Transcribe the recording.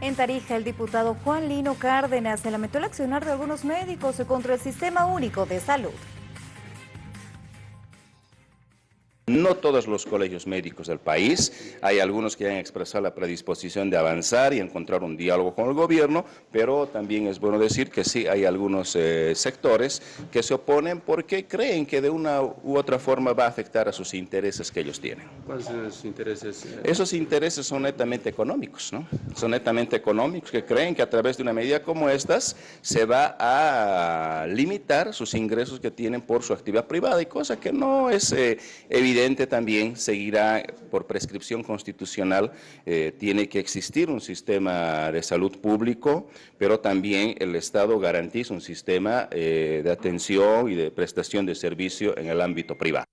En Tarija, el diputado Juan Lino Cárdenas se lamentó el accionar de algunos médicos contra el Sistema Único de Salud. No todos los colegios médicos del país, hay algunos que han expresado la predisposición de avanzar y encontrar un diálogo con el gobierno, pero también es bueno decir que sí hay algunos eh, sectores que se oponen porque creen que de una u otra forma va a afectar a sus intereses que ellos tienen. ¿Cuáles son esos intereses? Esos intereses son netamente económicos, ¿no? Son netamente económicos que creen que a través de una medida como estas se va a limitar sus ingresos que tienen por su actividad privada y cosa que no es eh, evidente también seguirá por prescripción constitucional, eh, tiene que existir un sistema de salud público, pero también el Estado garantiza un sistema eh, de atención y de prestación de servicio en el ámbito privado.